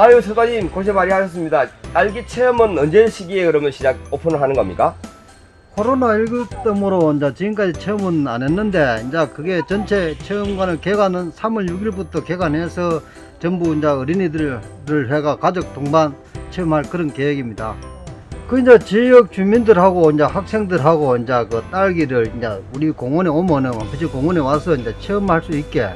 아유 서관님 고생 많이 하셨습니다. 딸기 체험은 언제 시기에 그러면 시작 오픈을 하는 겁니까? 코로나19 때문에 이제 지금까지 체험은 안 했는데 이제 그게 전체 체험관을 개관은 3월 6일부터 개관해서 전부 이제 어린이들을 해가 가족 동반 체험할 그런 계획입니다. 그 이제 지역 주민들하고 이제 학생들하고 이제 그 딸기를 이제 우리 공원에 오면은 원피지 공원에 와서 이제 체험할 수 있게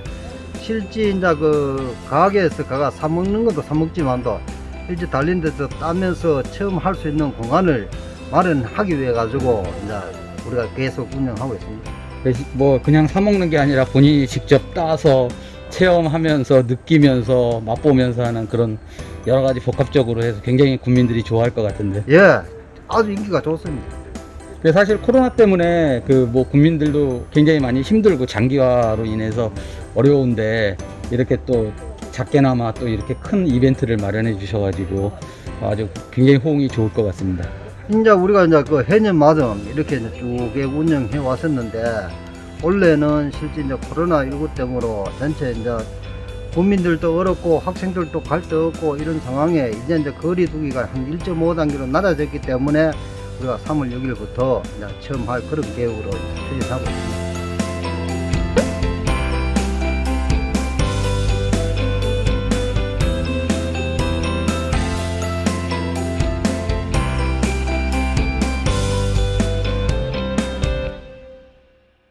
실제 이제 그 가게에서 가가 사 먹는 것도 사 먹지만도 실제 달린 데서 따면서 체험할 수 있는 공간을 마련하기 위해 가지고 이제 우리가 계속 운영하고 있습니다. 뭐 그냥 사 먹는 게 아니라 본인이 직접 따서 체험하면서 느끼면서 맛보면서 하는 그런 여러 가지 복합적으로 해서 굉장히 국민들이 좋아할 것 같은데. 예, 아주 인기가 좋습니다. 사실 코로나 때문에 그 뭐 국민들도 굉장히 많이 힘들고 장기화로 인해서 어려운데 이렇게 또 작게나마 또 이렇게 큰 이벤트를 마련해 주셔가지고 아주 굉장히 호응이 좋을 것 같습니다. 이제 우리가 이제 그 해년마다 이렇게 이제 쭉 운영해 왔었는데 원래는 실제 이제 코로나 19 때문에 전체 이제 국민들도 어렵고 학생들도 갈 데 없고 이런 상황에 이제 이제 거리두기가 한 1.5단계로 낮아졌기 때문에 우리가 3월 6일부터 이제 체험할 그런 계획으로 추진하고 있습니다.